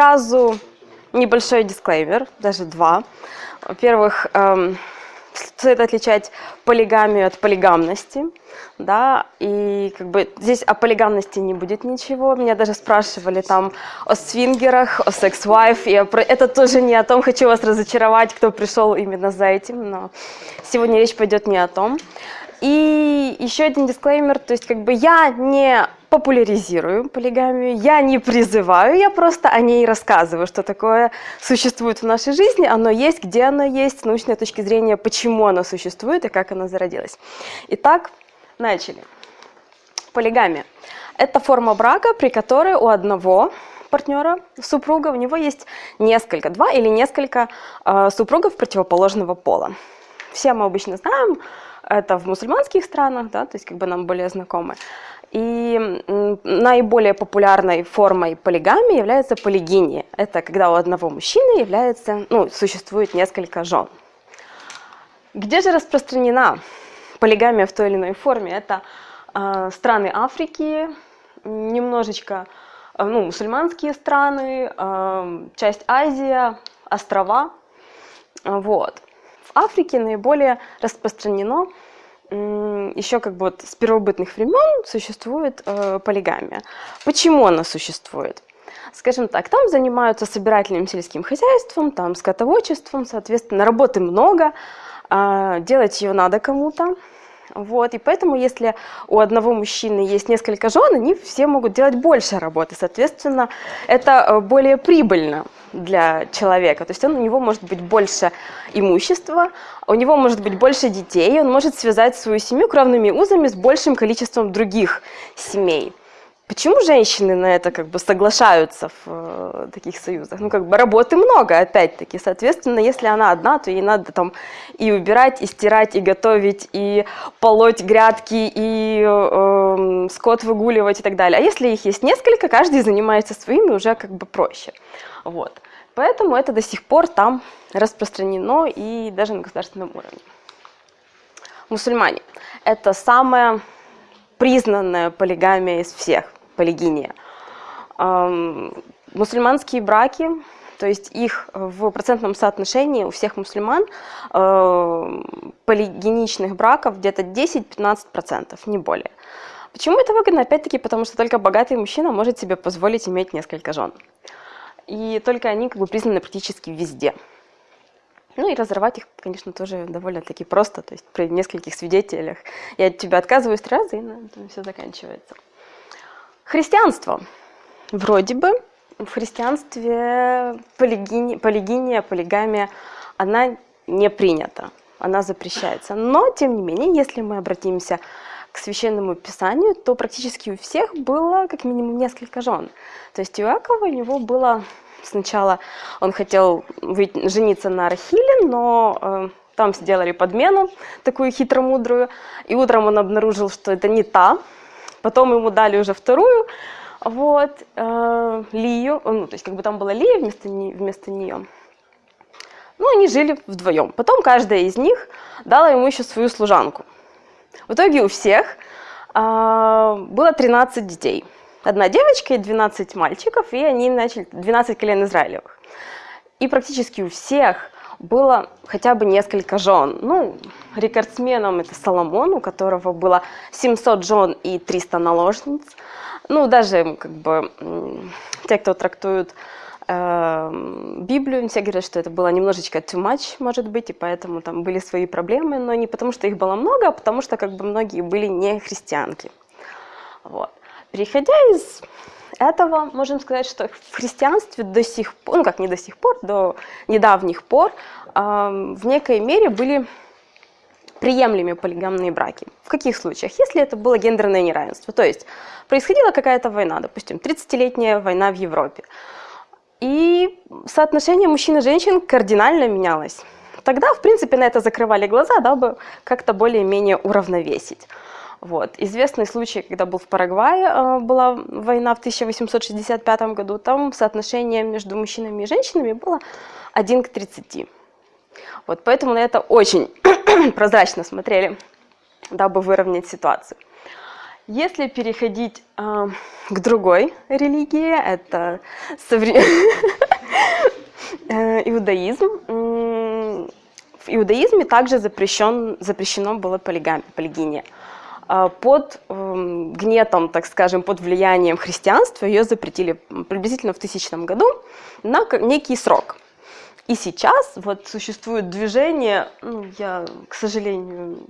сразу небольшой дисклеймер, даже два. Во-первых, эм, стоит отличать полигамию от полигамности, да, и как бы здесь о полигамности не будет ничего. Меня даже спрашивали там о свингерах, о секс-вайф, про... это тоже не о том, хочу вас разочаровать, кто пришел именно за этим, но сегодня речь пойдет не о том. И еще один дисклеймер, то есть как бы я не популяризирую полигамию, я не призываю, я просто о ней рассказываю, что такое существует в нашей жизни, оно есть, где оно есть, с научной точки зрения, почему оно существует и как оно зародилось. Итак, начали. Полигамия – это форма брака, при которой у одного партнера, супруга, у него есть несколько, два или несколько э, супругов противоположного пола. Все мы обычно знаем, это в мусульманских странах, да, то есть как бы нам более знакомы. И наиболее популярной формой полигамии является полигиния. Это когда у одного мужчины является, ну, существует несколько жен. Где же распространена полигамия в той или иной форме? Это э, страны Африки, немножечко э, ну, мусульманские страны, э, часть Азии, острова. Вот. Африке наиболее распространено еще как бы вот с первобытных времен существует э, полигамия. Почему она существует? Скажем так, там занимаются собирательным сельским хозяйством, там скотоводчеством, соответственно, работы много, э, делать ее надо кому-то. Вот, и поэтому, если у одного мужчины есть несколько жен, они все могут делать больше работы. Соответственно, это э, более прибыльно для человека. То есть он, у него может быть больше имущества, у него может быть больше детей, он может связать свою семью кровными узами с большим количеством других семей. Почему женщины на это как бы соглашаются в э, таких союзах? Ну, как бы работы много, опять-таки. Соответственно, если она одна, то ей надо там и убирать, и стирать, и готовить, и полоть грядки, и э, скот выгуливать и так далее. А если их есть несколько, каждый занимается своими, уже как бы проще. Вот. Поэтому это до сих пор там распространено и даже на государственном уровне. Мусульмане – это самая признанная полигамия из всех – полигиния. Мусульманские браки, то есть их в процентном соотношении у всех мусульман полигеничных браков где-то 10-15%, не более. Почему это выгодно? Опять-таки, потому что только богатый мужчина может себе позволить иметь несколько жен. И только они как бы признаны практически везде. Ну и разорвать их, конечно, тоже довольно-таки просто. То есть при нескольких свидетелях я от тебя отказываюсь три раза, и на этом все заканчивается. Христианство. Вроде бы в христианстве полигиния, полигиния, полигамия, она не принята, она запрещается. Но, тем не менее, если мы обратимся к священному писанию, то практически у всех было как минимум несколько жен. То есть у Иакова у него было сначала, он хотел жениться на Рахиле, но э, там сделали подмену, такую хитромудрую, и утром он обнаружил, что это не та, Потом ему дали уже вторую, вот, э, Лию, ну, то есть как бы там была Лия вместо, не, вместо нее. Ну, они жили вдвоем. Потом каждая из них дала ему еще свою служанку. В итоге у всех э, было 13 детей. Одна девочка и 12 мальчиков, и они начали 12 колен Израилевых. И практически у всех было хотя бы несколько жен. Ну, рекордсменом это Соломон, у которого было 700 жен и 300 наложниц. Ну, даже как бы те, кто трактуют э, Библию, все говорят, что это было немножечко too much, может быть, и поэтому там были свои проблемы, но не потому, что их было много, а потому что как бы многие были не христианки. Вот. Переходя из этого можем сказать, что в христианстве до сих пор, ну как не до сих пор, до недавних пор э, в некой мере были приемлемые полигамные браки. В каких случаях? Если это было гендерное неравенство, то есть происходила какая-то война, допустим, 30-летняя война в Европе, и соотношение мужчин и женщин кардинально менялось. Тогда, в принципе, на это закрывали глаза, дабы как-то более-менее уравновесить. Вот. Известный случай, когда был в Парагвае, э, была война в 1865 году, там соотношение между мужчинами и женщинами было 1 к 30. Вот, поэтому на это очень прозрачно смотрели, дабы выровнять ситуацию. Если переходить э, к другой религии, это совре... Э, иудаизм. В иудаизме также запрещен, запрещено было полигами, полигиния. А под эм, гнетом, так скажем, под влиянием христианства ее запретили приблизительно в тысячном году на некий срок. И сейчас вот существует движение, ну, я, к сожалению,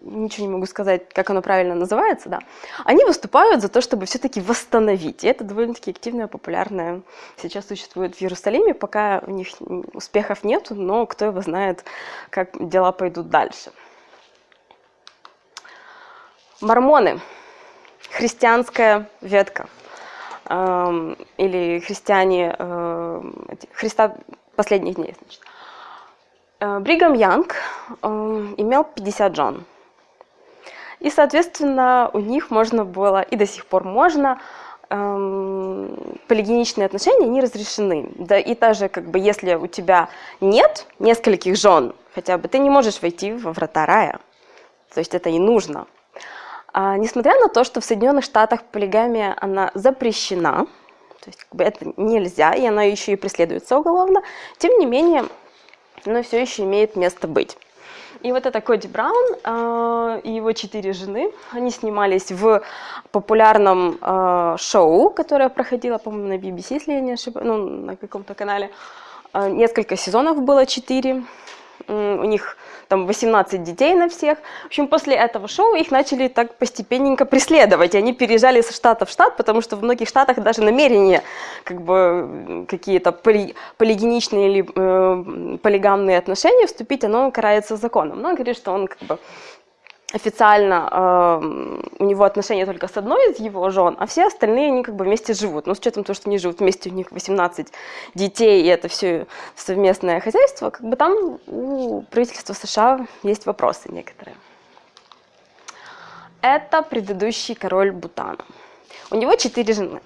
ничего не могу сказать, как оно правильно называется, да, они выступают за то, чтобы все-таки восстановить. И это довольно-таки активное, популярное сейчас существует в Иерусалиме, пока у них успехов нет, но кто его знает, как дела пойдут дальше. Мормоны, христианская ветка, э, или христиане, э, Христа последних дней, значит. Э, Бригам Янг э, имел 50 жен. И, соответственно, у них можно было, и до сих пор можно, эм, полигеничные отношения не разрешены. Да и даже как бы если у тебя нет нескольких жен, хотя бы ты не можешь войти во врата рая. То есть это не нужно. А, несмотря на то, что в Соединенных Штатах полигамия она запрещена, то есть как бы это нельзя, и она еще и преследуется уголовно, тем не менее, она все еще имеет место быть. И вот это Коди Браун э, и его четыре жены, они снимались в популярном э, шоу, которое проходило, по-моему, на BBC, если я не ошибаюсь, ну, на каком-то канале. Э, несколько сезонов было, четыре у них там 18 детей на всех. В общем, после этого шоу их начали так постепенненько преследовать. И они переезжали со штата в штат, потому что в многих штатах даже намерения как бы какие-то поли, полигеничные или э, полигамные отношения вступить, оно карается законом. Но он говорит, что он как бы официально э, у него отношения только с одной из его жен, а все остальные они как бы вместе живут. Но с учетом того, что они живут вместе, у них 18 детей, и это все совместное хозяйство, как бы там у правительства США есть вопросы некоторые. Это предыдущий король Бутана. У него четыре жены.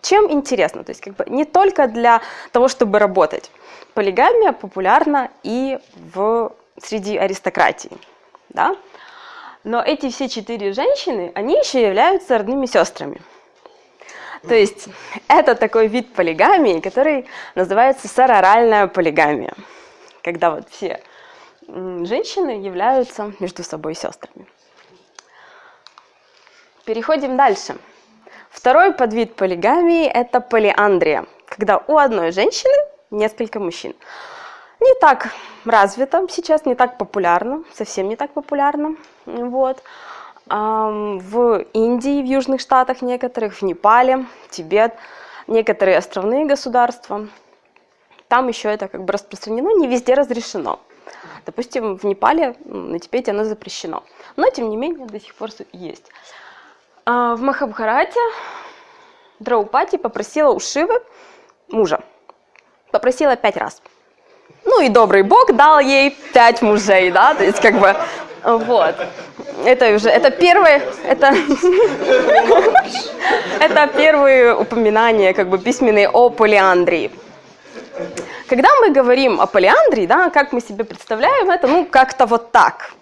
Чем интересно? То есть как бы не только для того, чтобы работать. Полигамия популярна и в, среди аристократии. Да? Но эти все четыре женщины, они еще являются родными сестрами. То есть это такой вид полигамии, который называется сороральная полигамия, когда вот все женщины являются между собой сестрами. Переходим дальше. Второй подвид полигамии – это полиандрия, когда у одной женщины несколько мужчин не так развито сейчас, не так популярно, совсем не так популярно. Вот. В Индии, в Южных Штатах некоторых, в Непале, Тибет, некоторые островные государства. Там еще это как бы распространено, не везде разрешено. Допустим, в Непале, на Тибете оно запрещено. Но, тем не менее, до сих пор есть. А, в Махабхарате Драупати попросила у Шивы мужа. Попросила пять раз. Ну и добрый Бог дал ей пять мужей, да, то есть как бы, вот. Это уже, это первое, это, это первые упоминания, как бы, письменные о полиандрии. Когда мы говорим о полиандрии, да, как мы себе представляем это, ну, как-то вот так,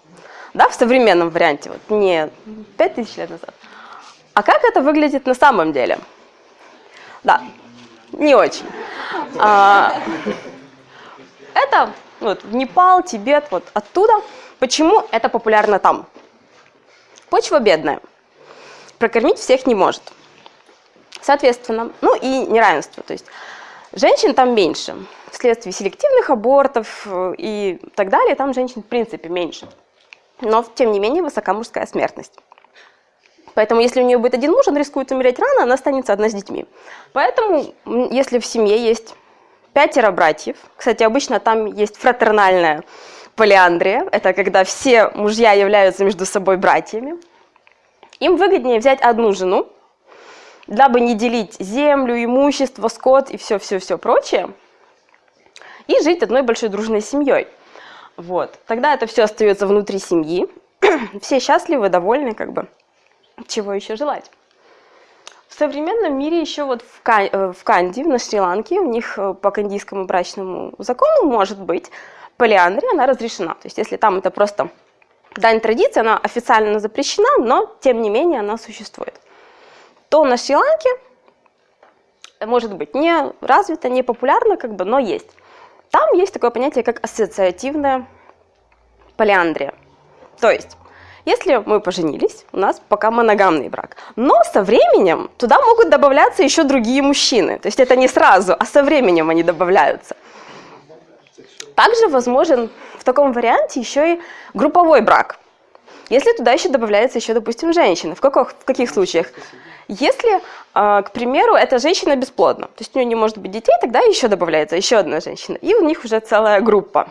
да, в современном варианте, вот не пять тысяч лет назад. А как это выглядит на самом деле? Да, не очень. А, это вот, Непал, Тибет, вот оттуда. Почему это популярно там? Почва бедная. Прокормить всех не может. Соответственно, ну и неравенство. То есть женщин там меньше. Вследствие селективных абортов э, и так далее, там женщин в принципе меньше. Но, тем не менее, высока мужская смертность. Поэтому, если у нее будет один муж, он рискует умереть рано, она останется одна с детьми. Поэтому, если в семье есть пятеро братьев. Кстати, обычно там есть фратернальная полиандрия. Это когда все мужья являются между собой братьями. Им выгоднее взять одну жену, дабы не делить землю, имущество, скот и все-все-все прочее, и жить одной большой дружной семьей. Вот. Тогда это все остается внутри семьи. все счастливы, довольны, как бы. Чего еще желать? В современном мире еще вот в, Кан э, в Канди, на Шри-Ланке, у них э, по кандийскому брачному закону может быть полиандрия, она разрешена. То есть если там это просто дань традиции, она официально запрещена, но тем не менее она существует. То на Шри-Ланке может быть не развито, не популярно, как бы, но есть. Там есть такое понятие, как ассоциативная полиандрия. То есть, если мы поженились, у нас пока моногамный брак. Но со временем туда могут добавляться еще другие мужчины. То есть это не сразу, а со временем они добавляются. Также возможен в таком варианте еще и групповой брак. Если туда еще добавляется еще, допустим, женщина. В каких, в каких случаях? Если, а, к примеру, эта женщина бесплодна, то есть у нее не может быть детей, тогда еще добавляется еще одна женщина. И у них уже целая группа.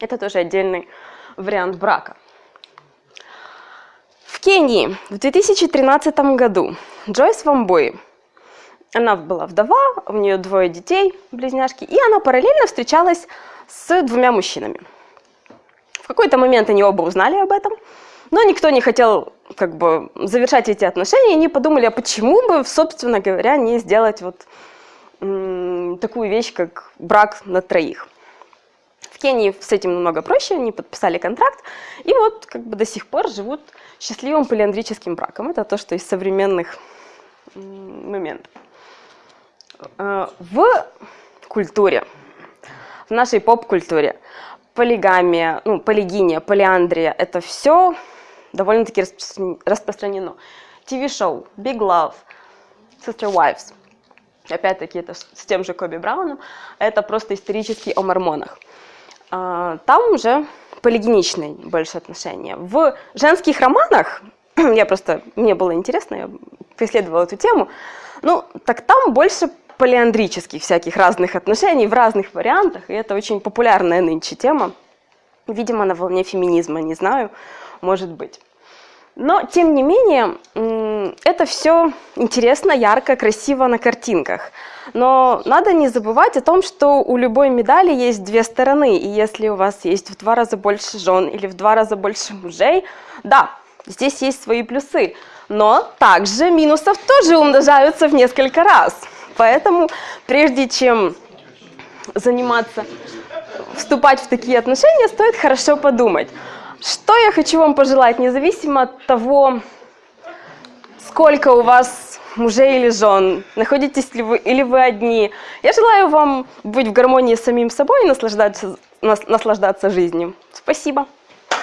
Это тоже отдельный вариант брака. Кении в 2013 году Джойс Вамбой, она была вдова, у нее двое детей, близняшки, и она параллельно встречалась с двумя мужчинами. В какой-то момент они оба узнали об этом, но никто не хотел как бы завершать эти отношения, и они подумали, а почему бы, собственно говоря, не сделать вот такую вещь, как брак на троих. В Кении с этим намного проще, они подписали контракт, и вот как бы до сих пор живут счастливым полиандрическим браком. Это то, что из современных моментов. Э, в культуре, в нашей поп-культуре полигамия, ну, полигиния, полиандрия – это все довольно-таки распространено. ТВ-шоу, Big Love, Sister Wives. Опять-таки, это с тем же Коби Брауном. Это просто исторический о мормонах. А, там уже полигеничные больше отношения. В женских романах, я просто, мне было интересно, я преследовала эту тему, ну, так там больше полиандрических всяких разных отношений в разных вариантах, и это очень популярная нынче тема. Видимо, на волне феминизма, не знаю, может быть. Но, тем не менее, это все интересно, ярко, красиво на картинках. Но надо не забывать о том, что у любой медали есть две стороны. И если у вас есть в два раза больше жен или в два раза больше мужей, да, здесь есть свои плюсы. Но также минусов тоже умножаются в несколько раз. Поэтому прежде чем заниматься, вступать в такие отношения, стоит хорошо подумать. Что я хочу вам пожелать, независимо от того, сколько у вас мужей или жен, находитесь ли вы или вы одни. Я желаю вам быть в гармонии с самим собой и наслаждаться, наслаждаться жизнью. Спасибо. Э,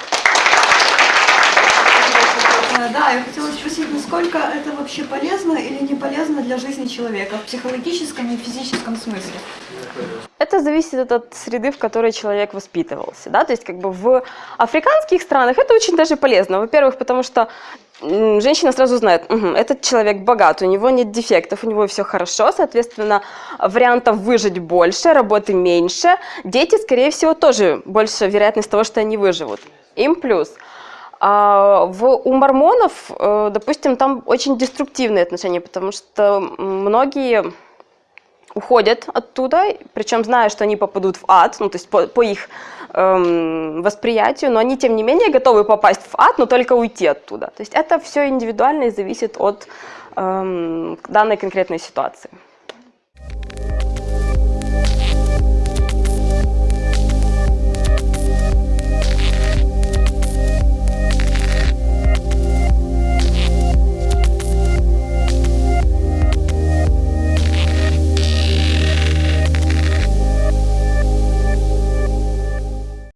да, я хотела спросить, насколько это вообще полезно или не полезно для жизни человека в психологическом и физическом смысле? Это зависит от среды, в которой человек воспитывался. Да? То есть как бы в африканских странах это очень даже полезно. Во-первых, потому что женщина сразу знает, угу, этот человек богат, у него нет дефектов, у него все хорошо, соответственно, вариантов выжить больше, работы меньше. Дети, скорее всего, тоже больше вероятность того, что они выживут. Им плюс. А в, у мормонов, э, допустим, там очень деструктивные отношения, потому что многие уходят оттуда, причем зная, что они попадут в ад, ну то есть по, по их эм, восприятию, но они тем не менее готовы попасть в ад, но только уйти оттуда. То есть это все индивидуально и зависит от эм, данной конкретной ситуации.